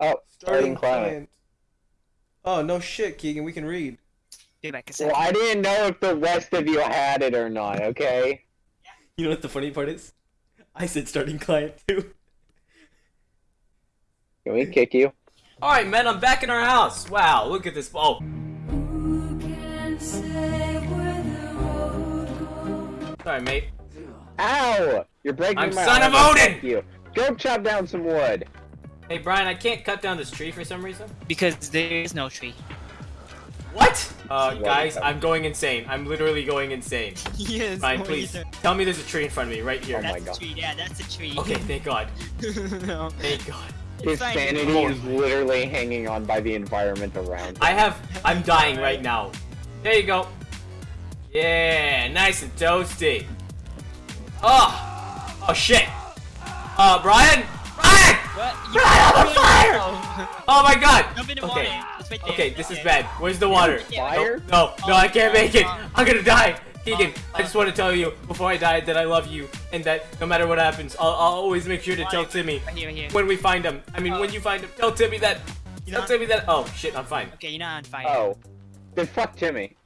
Oh, starting client. Oh no shit, Keegan, we can read. Give back a Well. I didn't know if the rest of you had it or not, okay? You know what the funny part is? I said starting client too. Can we kick you? Alright, man, I'm back in our house. Wow, look at this. Oh, Who can say where the road goes? sorry, mate. Ow! You're breaking I'm my son of Odin! fuck You. Go chop down some wood. Hey, Brian, I can't cut down this tree for some reason. Because there is no tree. What? Uh, guys, I'm going insane. I'm literally going insane. yes. Brian, please, tell me there's a tree in front of me right here. Oh my That's God. a tree. Yeah, that's a tree. Okay, thank God. no. Thank God. His sanity is literally hanging on by the environment around him. I have. I'm dying right now. There you go. Yeah, nice and toasty. Oh, oh shit. Uh, Brian, Brian! Oh my God. Jump in the Okay. water. It's right. Okay, eh. this is bad. Where's the water? Fire? No, no, I can't make it. Oh, I'm gonna die. Keegan, oh, I just want to tell you before I die that I love you and that no matter what happens, I'll, I'll always make sure to tell Timmy Right here, right here. when we find him. I mean, when oh. you find him, tell Timmy that. Tell Timmy that. Oh shit, I'm fine. Okay, you're not on fire. Oh. Then fuck Timmy.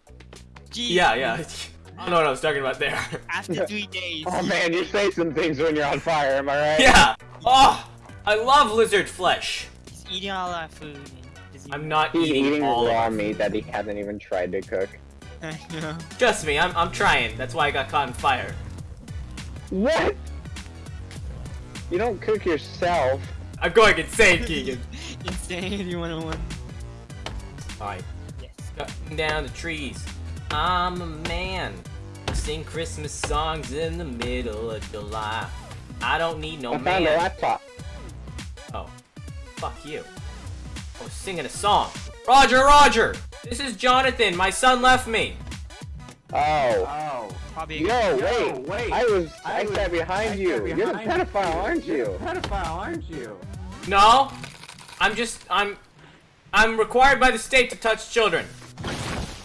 Gee, Yeah, yeah. I don't know what I was talking about there. After three days. Oh man, you say some things when you're on fire, am I right? yeah. Oh, I love lizard flesh. He's eating all our food. and I'm not He's eating, eating all raw meat that he hasn't even tried to cook. I know. Trust me, I'm, I'm trying. That's why I got caught in fire. What? You don't cook yourself. I'm going insane, Keegan. Insanity 101. Alright, Yes. cutting down the trees. I'm a man. Sing Christmas songs in the middle of July. I don't need no I found a man. laptop. Oh, fuck you. I was singing a song. Roger, Roger! This is Jonathan. My son left me. Oh. oh. Probably. Yo, wait. wait. I was I, I was- sat behind I you. sat You're the pedophile, you. aren't You're you? pedophile, aren't you? No, I'm just I'm I'm required by the state to touch children.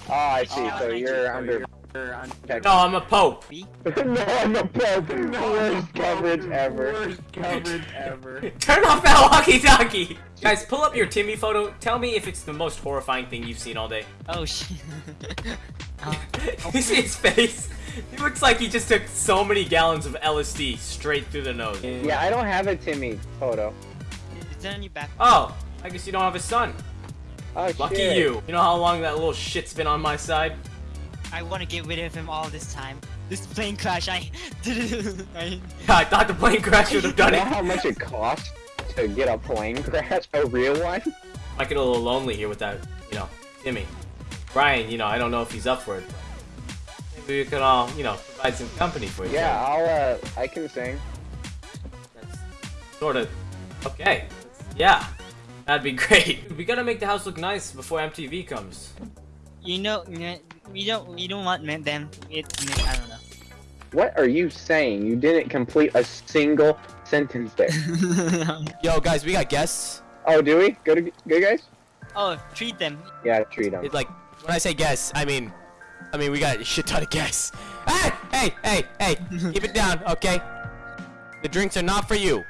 Oh, I see. Oh, so you're So under. You're on- No, I'm a pope. no, I'm a pope. Worst coverage ever. Worst coverage ever. Turn off that walkie-talkie. Guys, pull up your Timmy photo. Tell me if it's the most horrifying thing you've seen all day. Oh shit. oh, you see his face? He looks like he just took so many gallons of LSD straight through the nose. Yeah, I don't have a Timmy photo. it's on your back. Oh, I guess you don't have a son. Oh Lucky shit. you. You know how long that little shit's been on my side? I want to get rid of him all this time. This plane crash, I. I Yeah, I thought the plane crash would have done You done know it. how much it costs to get a plane crash? A real one? I get a little lonely here without, you know, Timmy. Brian, you know, I don't know if he's up for it. But maybe we could all, you know, provide some company for each Yeah, other. I'll uh, I can sing. That's sort of okay. Yeah, that'd be great. We gotta make the house look nice before MTV comes. You know, we don't, we don't want men- them. It, I don't know. What are you saying? You didn't complete a single sentence there. Yo, guys, we got guests. oh, do we? Go to go guys? oh, treat them. Yeah, treat them. It, like, when I say guests, I mean, I mean we got a shit ton of guests. Hey, hey, hey, hey, keep it down, okay? The drinks are not for you.